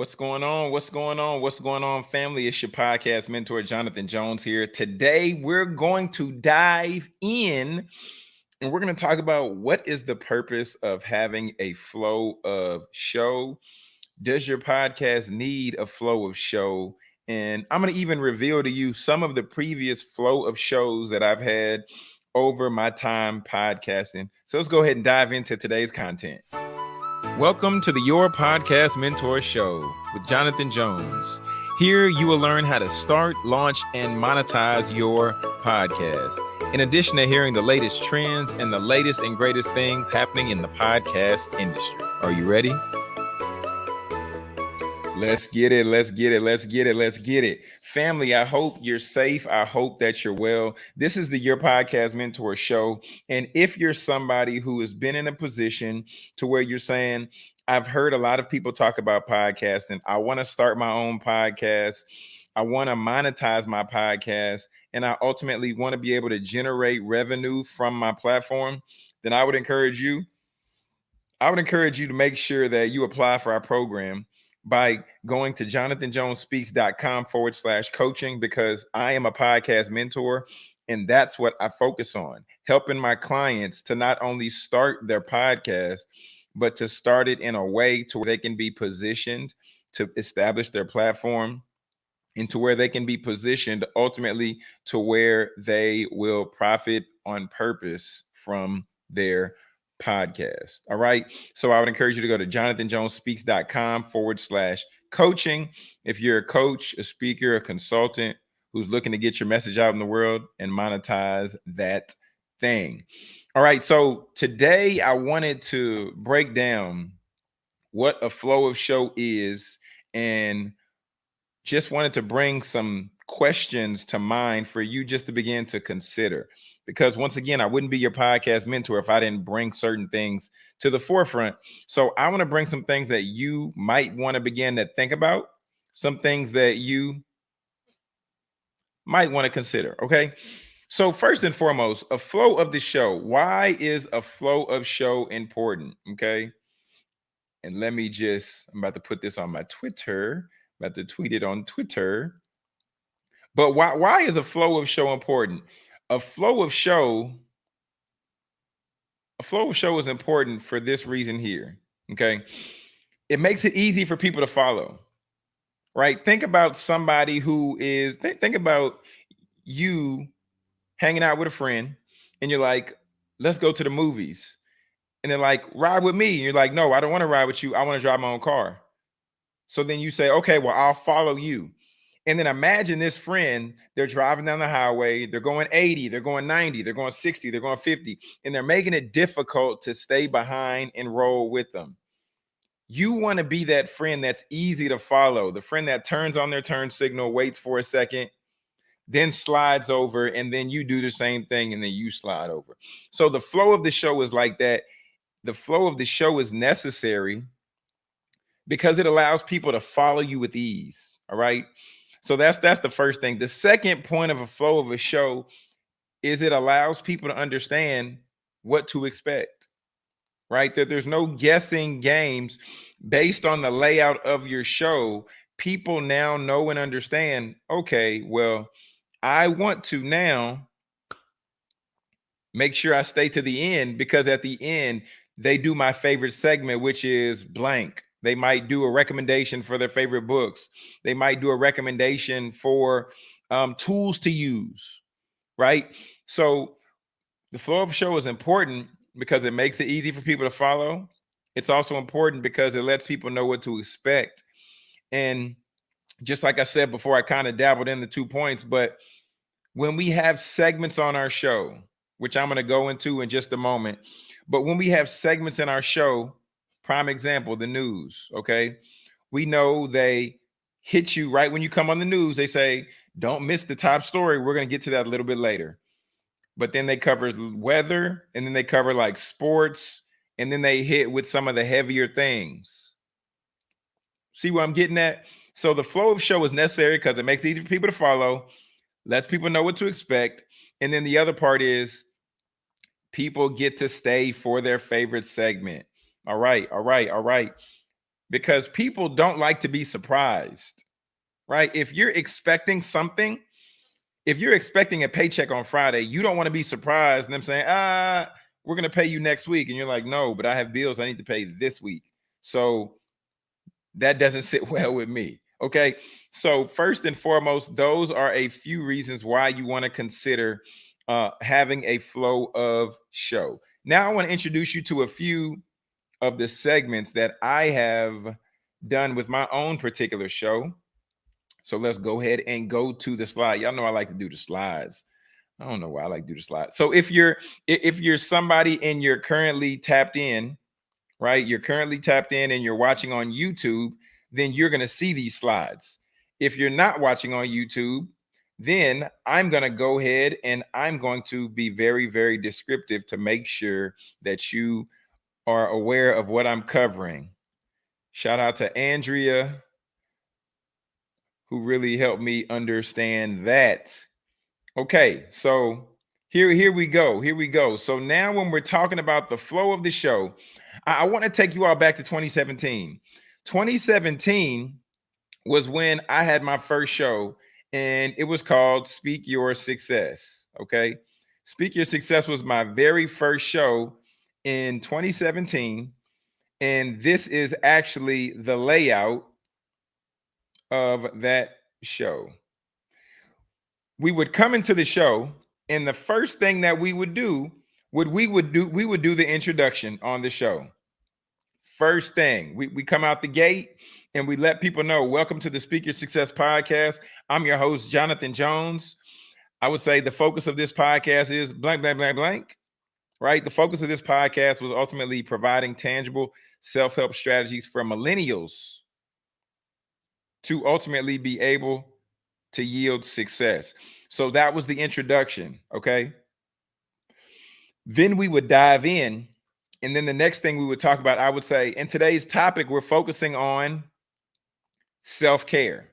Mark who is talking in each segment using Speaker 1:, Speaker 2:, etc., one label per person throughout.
Speaker 1: What's going on? What's going on? What's going on, family? It's your podcast mentor, Jonathan Jones here. Today, we're going to dive in and we're going to talk about what is the purpose of having a flow of show. Does your podcast need a flow of show? And I'm going to even reveal to you some of the previous flow of shows that I've had over my time podcasting. So let's go ahead and dive into today's content. Welcome to the Your Podcast Mentor Show with Jonathan Jones. Here you will learn how to start, launch, and monetize your podcast. In addition to hearing the latest trends and the latest and greatest things happening in the podcast industry. Are you ready? Let's get it. Let's get it. Let's get it. Let's get it. Family, I hope you're safe. I hope that you're well. This is the Your Podcast Mentor Show. And if you're somebody who has been in a position to where you're saying, I've heard a lot of people talk about podcasting, I want to start my own podcast. I want to monetize my podcast and I ultimately want to be able to generate revenue from my platform, then I would encourage you. I would encourage you to make sure that you apply for our program by going to jonathanjonespeaks.com forward slash coaching because I am a podcast mentor and that's what I focus on helping my clients to not only start their podcast, but to start it in a way to where they can be positioned to establish their platform into where they can be positioned ultimately to where they will profit on purpose from their podcast. All right. So I would encourage you to go to jonathanjonespeaks.com forward slash coaching. If you're a coach, a speaker, a consultant who's looking to get your message out in the world and monetize that thing. All right. So today I wanted to break down what a flow of show is and just wanted to bring some questions to mind for you just to begin to consider because once again, I wouldn't be your podcast mentor if I didn't bring certain things to the forefront. So I want to bring some things that you might want to begin to think about, some things that you might want to consider. Okay. So first and foremost, a flow of the show. Why is a flow of show important? Okay. And let me just, I'm about to put this on my Twitter, about to tweet it on Twitter. But why, why is a flow of show important? a flow of show a flow of show is important for this reason here okay? It makes it easy for people to follow right? Think about somebody who is th think about you hanging out with a friend and you're like let's go to the movies. And they're like ride with me. And you're like no i don't want to ride with you. I want to drive my own car so then you say okay well i'll follow you and then imagine this friend, they're driving down the highway, they're going 80, they're going 90, they're going 60, they're going 50, and they're making it difficult to stay behind and roll with them. You want to be that friend that's easy to follow, the friend that turns on their turn signal, waits for a second, then slides over, and then you do the same thing, and then you slide over. So the flow of the show is like that. The flow of the show is necessary because it allows people to follow you with ease. All right. So that's that's the first thing. The second point of a flow of a show is it allows people to understand what to expect. Right? That there's no guessing games based on the layout of your show. People now know and understand, okay, well, I want to now make sure I stay to the end because at the end they do my favorite segment, which is blank. They might do a recommendation for their favorite books. They might do a recommendation for um, tools to use, right? So the flow of show is important because it makes it easy for people to follow. It's also important because it lets people know what to expect. And just like I said before, I kind of dabbled in the two points, but when we have segments on our show, which I'm going to go into in just a moment, but when we have segments in our show, Prime example, the news. Okay. We know they hit you right when you come on the news. They say, don't miss the top story. We're going to get to that a little bit later. But then they cover weather and then they cover like sports and then they hit with some of the heavier things. See what I'm getting at? So the flow of show is necessary because it makes it easy for people to follow, lets people know what to expect. And then the other part is people get to stay for their favorite segment. All right, all right, all right. because people don't like to be surprised, right? If you're expecting something, if you're expecting a paycheck on Friday, you don't want to be surprised and them saying, ah, we're going to pay you next week. And you're like, no, but I have bills I need to pay this week. So that doesn't sit well with me. Okay. So, first and foremost, those are a few reasons why you want to consider uh, having a flow of show. Now, I want to introduce you to a few of the segments that I have done with my own particular show. So, let's go ahead and go to the slide. Y'all know I like to do the slides. I don't know why I like to do the slide. So if you're if you're somebody and you're currently tapped in, right? You're currently tapped in and you're watching on YouTube, then you're going to see these slides. If you're not watching on YouTube, then I'm going to go ahead and I'm going to be very, very descriptive to make sure that you are aware of what I'm covering. Shout out to Andrea, who really helped me understand that. Okay, so here, here we go. Here we go. So now when we're talking about the flow of the show, I, I want to take you all back to 2017. 2017 was when I had my first show, and it was called Speak Your Success. Okay. Speak Your Success was my very first show in 2017. And this is actually the layout of that show. We would come into the show, and the first thing that we would do would we would do we would do the introduction on the show. First thing, we, we come out the gate and we let people know, welcome to the Speak Your Success Podcast. I'm your host, Jonathan Jones. I would say the focus of this podcast is blank, blank, blank, blank, right? The focus of this podcast was ultimately providing tangible self-help strategies for millennials to ultimately be able to yield success. So that was the introduction, okay? Then we would dive in and then the next thing we would talk about, I would say, in today's topic, we're focusing on self care.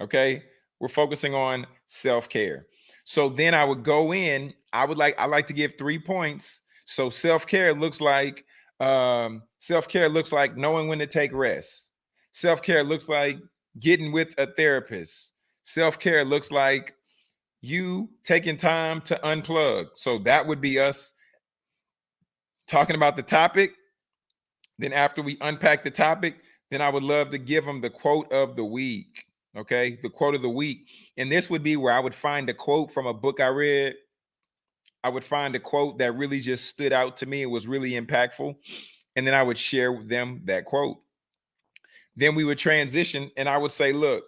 Speaker 1: Okay. We're focusing on self care. So then I would go in, I would like, I like to give three points. So self care looks like, um, self care looks like knowing when to take rest. Self care looks like getting with a therapist. Self care looks like you taking time to unplug. So that would be us talking about the topic. Then after we unpack the topic, then I would love to give them the quote of the week. Okay, the quote of the week. And this would be where I would find a quote from a book I read. I would find a quote that really just stood out to me. It was really impactful. And then I would share with them that quote. Then we would transition and I would say, look,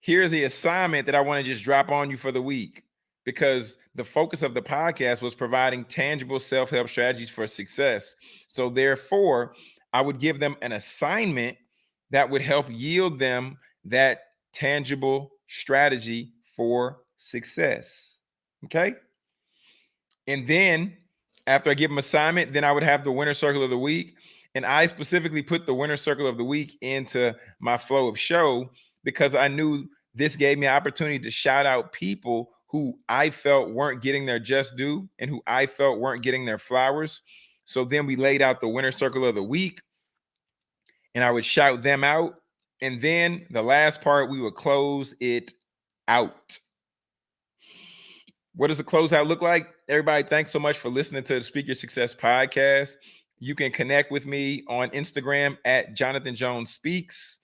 Speaker 1: here's the assignment that I want to just drop on you for the week because the focus of the podcast was providing tangible self-help strategies for success. So therefore, I would give them an assignment that would help yield them that tangible strategy for success. Okay? And then after I give them assignment, then I would have the winner circle of the week. And I specifically put the winner circle of the week into my flow of show because I knew this gave me an opportunity to shout out people who I felt weren't getting their just due and who I felt weren't getting their flowers. So then we laid out the winner circle of the week and I would shout them out. And then the last part, we would close it out. What does the closeout look like? Everybody, thanks so much for listening to the Speak Your Success podcast. You can connect with me on Instagram at Jonathan Jones Speaks.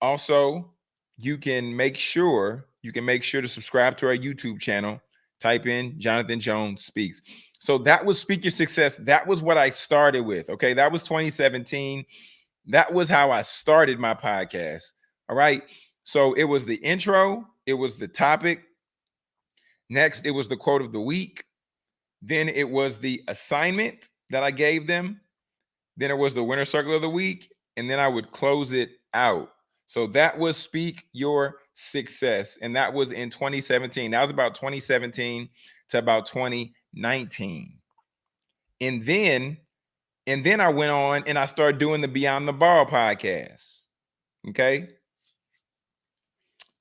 Speaker 1: Also, you can make sure you can make sure to subscribe to our YouTube channel. Type in Jonathan Jones Speaks. So that was Speak Your Success. That was what I started with. Okay. That was 2017. That was how I started my podcast. All right. So it was the intro, it was the topic. Next, it was the quote of the week. Then it was the assignment that I gave them. Then it was the winner circle of the week. And then I would close it out. So that was Speak Your success. And that was in 2017. That was about 2017 to about 2019. And then, and then I went on and I started doing the Beyond the Ball podcast. Okay.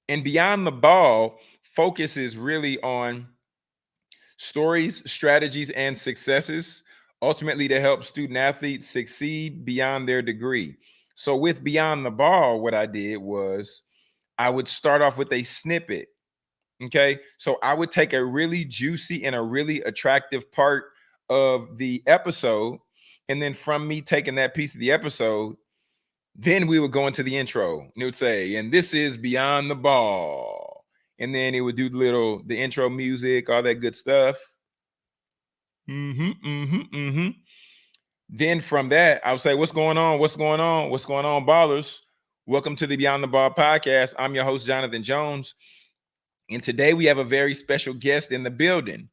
Speaker 1: And Beyond the Ball focuses really on stories, strategies, and successes ultimately to help student athletes succeed beyond their degree. So with Beyond the Ball, what I did was I would start off with a snippet. Okay. So I would take a really juicy and a really attractive part of the episode. And then from me taking that piece of the episode, then we would go into the intro and it would say, and this is Beyond the Ball. And then it would do the little the intro music, all that good stuff. Mm-hmm, mm-hmm, mm-hmm. Then from that, I would say, What's going on? What's going on? What's going on, ballers? Welcome to the Beyond the Ball podcast. I'm your host, Jonathan Jones. And today we have a very special guest in the building.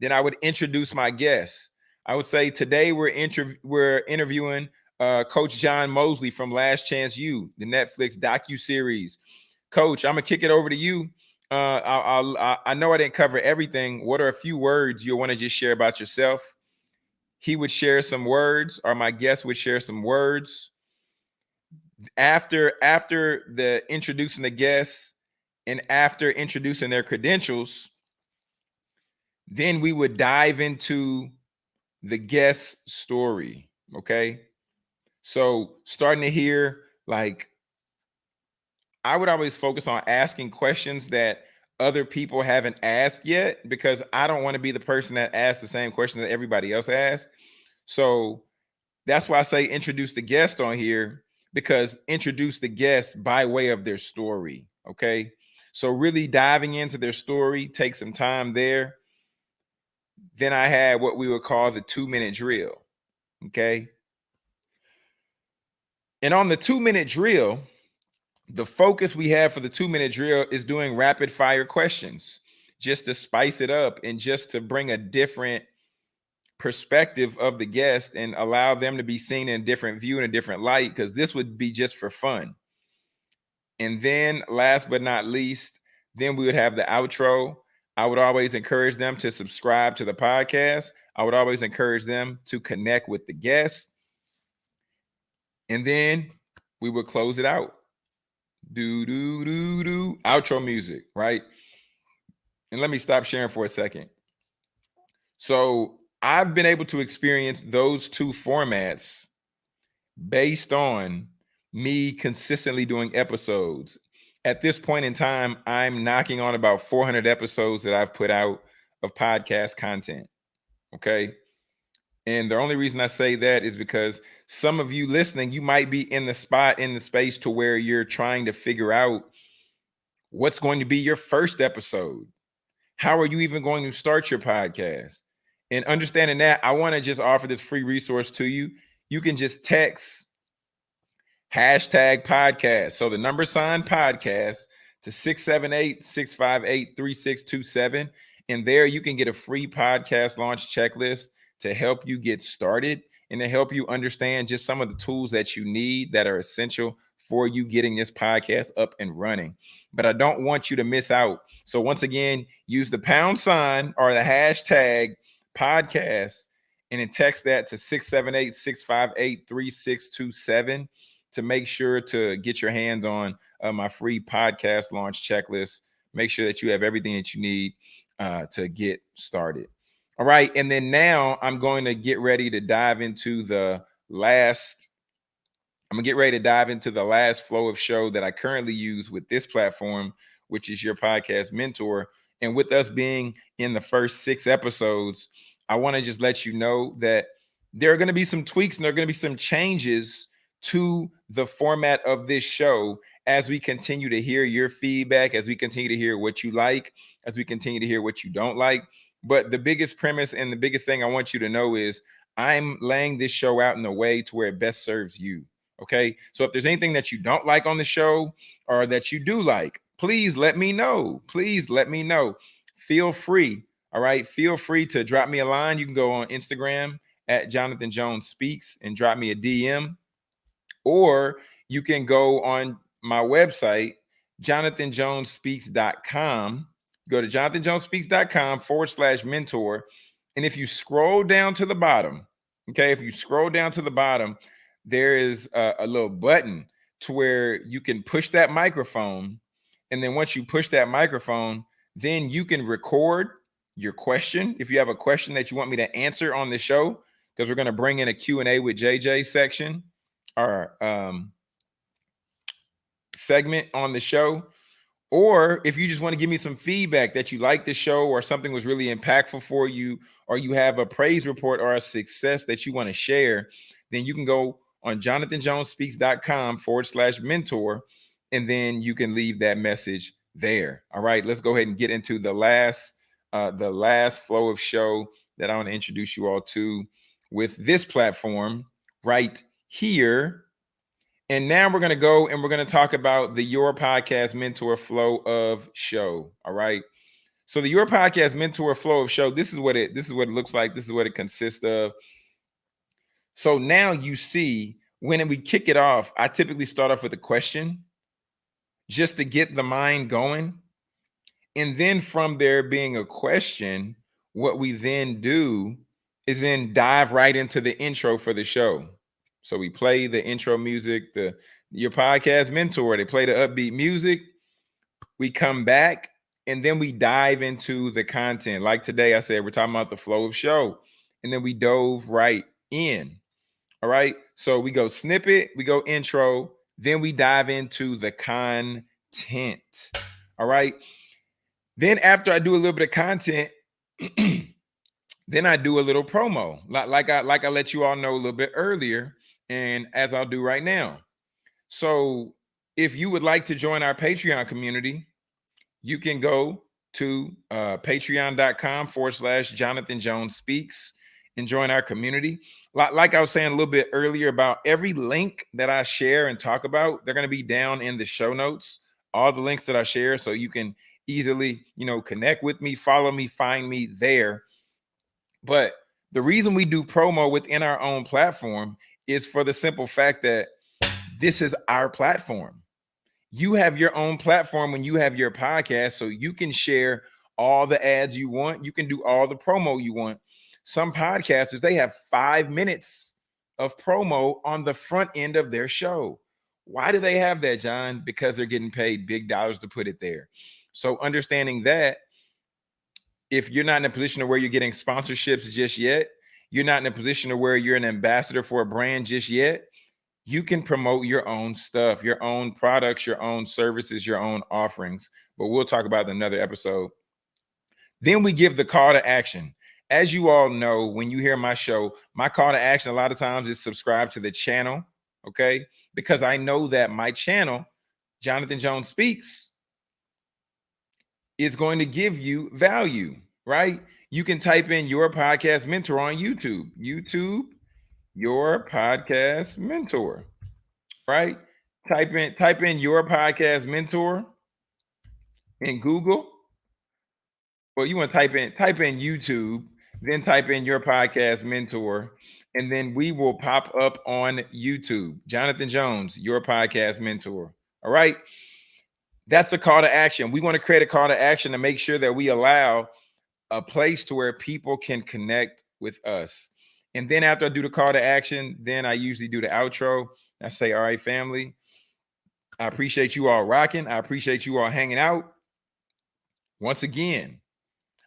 Speaker 1: Then I would introduce my guest. I would say today we're inter- we're interviewing uh, Coach John Mosley from Last Chance U, the Netflix docu series. Coach, I'm gonna kick it over to you. Uh, I'll, I'll, I know I didn't cover everything. What are a few words you want to just share about yourself? He would share some words, or my guest would share some words. After after the introducing the guests and after introducing their credentials, then we would dive into the guest story. Okay. So starting to hear like I would always focus on asking questions that other people haven't asked yet because I don't want to be the person that asks the same question that everybody else asks. So that's why I say introduce the guest on here because introduce the guest by way of their story. Okay. So really diving into their story, take some time there. Then I had what we would call the two minute drill. Okay. And on the two minute drill, the focus we have for the two minute drill is doing rapid fire questions just to spice it up and just to bring a different perspective of the guest and allow them to be seen in a different view in a different light because this would be just for fun. And then last but not least, then we would have the outro. I would always encourage them to subscribe to the podcast. I would always encourage them to connect with the guests. and then we would close it out. Do do do do outro music, right? And let me stop sharing for a second. So I've been able to experience those two formats based on me consistently doing episodes. At this point in time, I'm knocking on about 400 episodes that I've put out of podcast content. Okay. And the only reason I say that is because some of you listening, you might be in the spot in the space to where you're trying to figure out what's going to be your first episode. How are you even going to start your podcast? And understanding that, I want to just offer this free resource to you. You can just text hashtag podcast. So the number sign podcast to 678 658 3627. And there you can get a free podcast launch checklist to help you get started and to help you understand just some of the tools that you need that are essential for you getting this podcast up and running. But I don't want you to miss out. So once again, use the pound sign or the hashtag podcast and then text that to 678 658 3627 to make sure to get your hands on uh, my free podcast launch checklist. Make sure that you have everything that you need uh, to get started. All right. And then now I'm going to get ready to dive into the last. I'm gonna get ready to dive into the last flow of show that I currently use with this platform, which is your podcast mentor. And with us being in the first six episodes, I want to just let you know that there are going to be some tweaks and there are going to be some changes to the format of this show as we continue to hear your feedback, as we continue to hear what you like, as we continue to hear what you don't like. But the biggest premise and the biggest thing I want you to know is I'm laying this show out in a way to where it best serves you. Okay. So if there's anything that you don't like on the show or that you do like, please let me know. Please let me know. Feel free. All right. Feel free to drop me a line. You can go on Instagram at Jonathan Jones Speaks and drop me a DM. Or you can go on my website, jonathanjonespeaks.com Go to jonathanjonespeaks.com forward slash mentor. And if you scroll down to the bottom, okay, if you scroll down to the bottom, there is a, a little button to where you can push that microphone. And then once you push that microphone, then you can record your question. If you have a question that you want me to answer on the show, because we're going to bring in a Q&A with JJ section, our um, segment on the show. Or if you just want to give me some feedback that you like the show or something was really impactful for you, or you have a praise report or a success that you want to share, then you can go on jonathanjonespeaks.com forward slash mentor, and then you can leave that message there. All right, let's go ahead and get into the last uh, the last flow of show that I want to introduce you all to with this platform right here. And now we're going to go and we're going to talk about the Your Podcast Mentor Flow of Show. All right. So the Your Podcast Mentor Flow of Show, this is what it this is what it looks like. This is what it consists of. So now you see when we kick it off, I typically start off with a question just to get the mind going. And then from there being a question, what we then do is then dive right into the intro for the show. So we play the intro music, the your podcast mentor, they play the upbeat music. We come back and then we dive into the content. Like today, I said we're talking about the flow of show, and then we dove right in. All right. So we go snippet, we go intro, then we dive into the content. All right. Then after I do a little bit of content, then I do a little promo, like, like I like I let you all know a little bit earlier, and as I'll do right now. So if you would like to join our Patreon community, you can go to uh, patreon.com forward slash Jonathan Jones Speaks and join our community. Like, like I was saying a little bit earlier about every link that I share and talk about, they're going to be down in the show notes, all the links that I share. So you can easily, you know, connect with me, follow me, find me there but the reason we do promo within our own platform is for the simple fact that this is our platform. You have your own platform when you have your podcast, so you can share all the ads you want. You can do all the promo you want. Some podcasters, they have five minutes of promo on the front end of their show. Why do they have that, John? Because they're getting paid big dollars to put it there. So understanding that if you're not in a position where you're getting sponsorships just yet, you're not in a position of where you're an ambassador for a brand just yet, you can promote your own stuff, your own products, your own services, your own offerings. But we'll talk about another episode. Then we give the call to action. As you all know, when you hear my show, my call to action a lot of times is subscribe to the channel, okay? Because I know that my channel, Jonathan Jones Speaks, is going to give you value, right? You can type in your podcast mentor on YouTube, YouTube, your podcast mentor, right? Type in type in your podcast mentor in Google. Well, you want to type in type in YouTube, then type in your podcast mentor, and then we will pop up on YouTube. Jonathan Jones, your podcast mentor. All right that's a call to action. We want to create a call to action to make sure that we allow a place to where people can connect with us. And then after I do the call to action, then I usually do the outro. I say, all right, family, I appreciate you all rocking. I appreciate you all hanging out. Once again,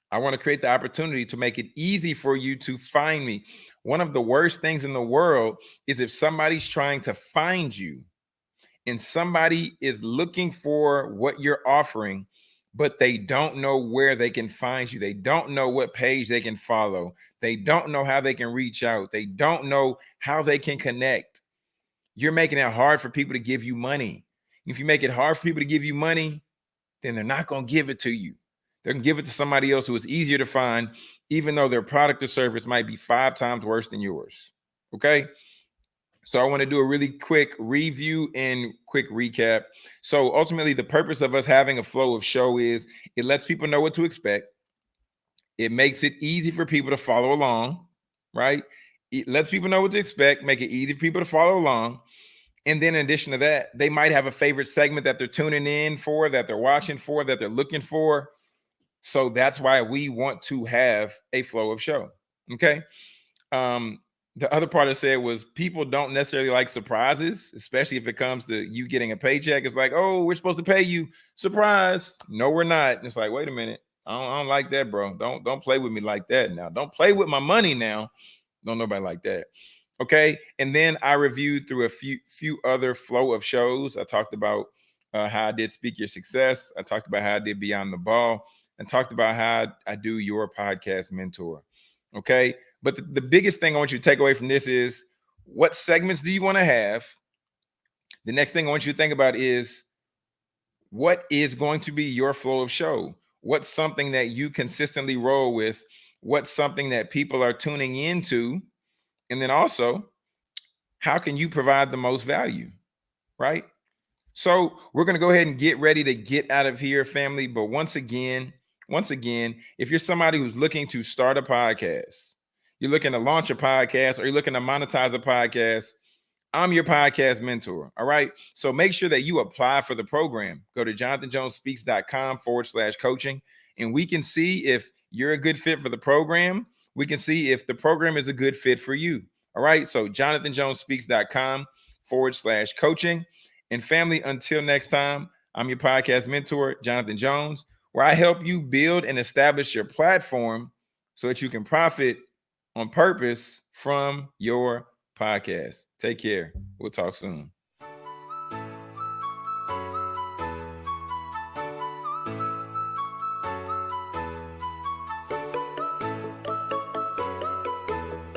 Speaker 1: I want to create the opportunity to make it easy for you to find me. One of the worst things in the world is if somebody's trying to find you and somebody is looking for what you're offering, but they don't know where they can find you. They don't know what page they can follow. They don't know how they can reach out. They don't know how they can connect. You're making it hard for people to give you money. If you make it hard for people to give you money, then they're not going to give it to you. They're going to give it to somebody else who is easier to find, even though their product or service might be five times worse than yours. Okay. So I want to do a really quick review and quick recap. So ultimately, the purpose of us having a flow of show is it lets people know what to expect. It makes it easy for people to follow along, right? It lets people know what to expect, make it easy for people to follow along. And then in addition to that, they might have a favorite segment that they're tuning in for, that they're watching for, that they're looking for. So that's why we want to have a flow of show. Okay. Um, the other part I said was people don't necessarily like surprises, especially if it comes to you getting a paycheck. It's like, oh, we're supposed to pay you. Surprise. No, we're not. And it's like, wait a minute. I don't, I don't like that, bro. Don't don't play with me like that now. Don't play with my money now. Don't nobody like that. Okay. And then I reviewed through a few few other flow of shows. I talked about uh, how I did Speak Your Success. I talked about how I did Beyond the Ball and talked about how I do your podcast mentor. Okay. But the, the biggest thing I want you to take away from this is what segments do you want to have? The next thing I want you to think about is what is going to be your flow of show? What's something that you consistently roll with? What's something that people are tuning into? And then also, how can you provide the most value? Right? So we're going to go ahead and get ready to get out of here, family. But once again, once again, if you're somebody who's looking to start a podcast, you're looking to launch a podcast, or you're looking to monetize a podcast, I'm your podcast mentor. All right. So make sure that you apply for the program. Go to jonathanjonespeaks.com forward slash coaching, and we can see if you're a good fit for the program. We can see if the program is a good fit for you. All right. So jonathanjonespeaks.com forward slash coaching. And family, until next time, I'm your podcast mentor, Jonathan Jones, where I help you build and establish your platform so that you can profit on purpose from your podcast. Take care. We'll talk soon.